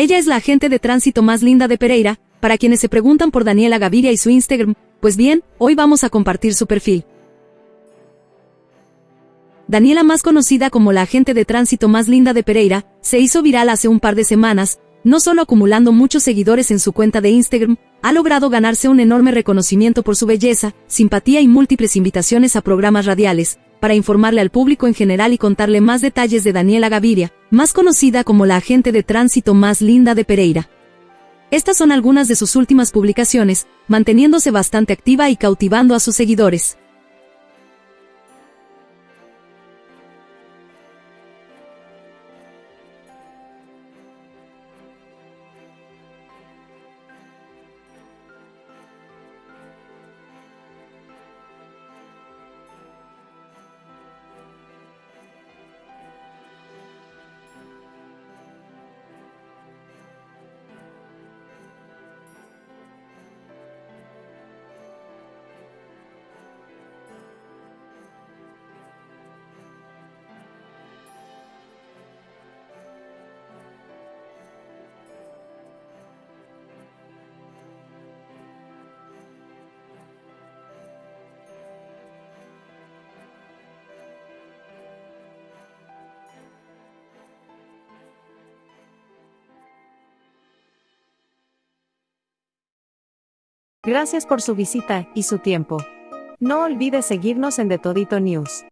Ella es la agente de tránsito más linda de Pereira, para quienes se preguntan por Daniela Gaviria y su Instagram, pues bien, hoy vamos a compartir su perfil. Daniela, más conocida como la agente de tránsito más linda de Pereira, se hizo viral hace un par de semanas, no solo acumulando muchos seguidores en su cuenta de Instagram, ha logrado ganarse un enorme reconocimiento por su belleza, simpatía y múltiples invitaciones a programas radiales, para informarle al público en general y contarle más detalles de Daniela Gaviria, más conocida como la agente de tránsito más linda de Pereira. Estas son algunas de sus últimas publicaciones, manteniéndose bastante activa y cautivando a sus seguidores. Gracias por su visita y su tiempo. No olvide seguirnos en The Todito News.